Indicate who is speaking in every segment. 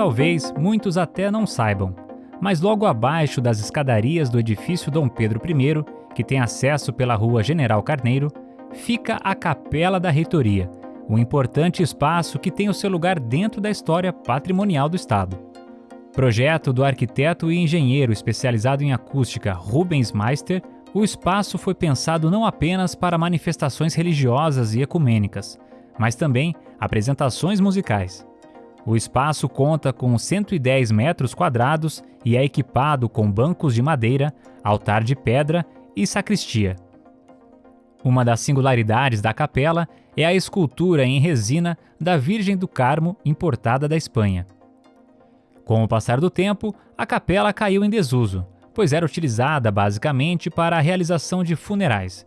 Speaker 1: Talvez muitos até não saibam, mas logo abaixo das escadarias do edifício Dom Pedro I, que tem acesso pela rua General Carneiro, fica a Capela da Reitoria, um importante espaço que tem o seu lugar dentro da história patrimonial do Estado. Projeto do arquiteto e engenheiro especializado em acústica Rubens Meister, o espaço foi pensado não apenas para manifestações religiosas e ecumênicas, mas também apresentações musicais. O espaço conta com 110 metros quadrados e é equipado com bancos de madeira, altar de pedra e sacristia. Uma das singularidades da capela é a escultura em resina da Virgem do Carmo importada da Espanha. Com o passar do tempo, a capela caiu em desuso, pois era utilizada basicamente para a realização de funerais.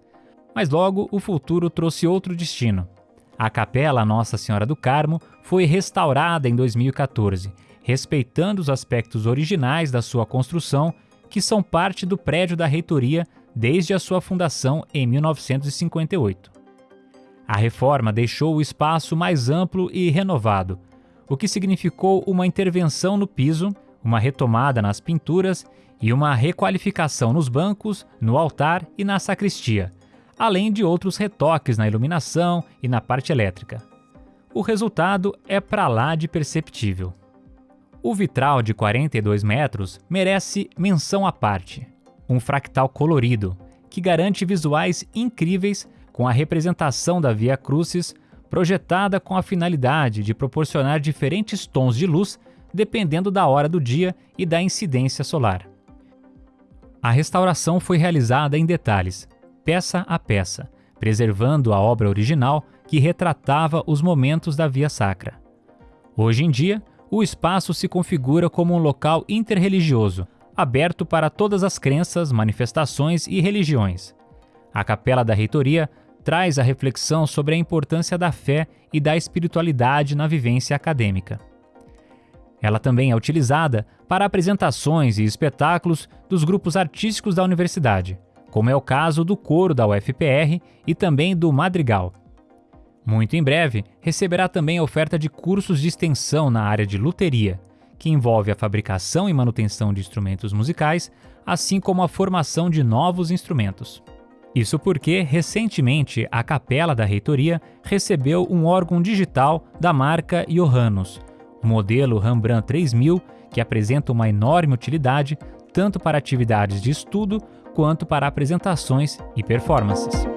Speaker 1: Mas logo o futuro trouxe outro destino. A capela Nossa Senhora do Carmo foi restaurada em 2014, respeitando os aspectos originais da sua construção, que são parte do prédio da reitoria desde a sua fundação em 1958. A reforma deixou o espaço mais amplo e renovado, o que significou uma intervenção no piso, uma retomada nas pinturas e uma requalificação nos bancos, no altar e na sacristia, além de outros retoques na iluminação e na parte elétrica. O resultado é para lá de perceptível. O vitral de 42 metros merece menção à parte um fractal colorido, que garante visuais incríveis com a representação da Via Crucis projetada com a finalidade de proporcionar diferentes tons de luz dependendo da hora do dia e da incidência solar. A restauração foi realizada em detalhes, peça a peça, preservando a obra original que retratava os momentos da Via Sacra. Hoje em dia, o espaço se configura como um local interreligioso, aberto para todas as crenças, manifestações e religiões. A Capela da Reitoria traz a reflexão sobre a importância da fé e da espiritualidade na vivência acadêmica. Ela também é utilizada para apresentações e espetáculos dos grupos artísticos da universidade, como é o caso do coro da UFPR e também do Madrigal. Muito em breve, receberá também a oferta de cursos de extensão na área de luteria, que envolve a fabricação e manutenção de instrumentos musicais, assim como a formação de novos instrumentos. Isso porque, recentemente, a capela da reitoria recebeu um órgão digital da marca Johannes, o modelo Rembrandt 3000, que apresenta uma enorme utilidade tanto para atividades de estudo quanto para apresentações e performances.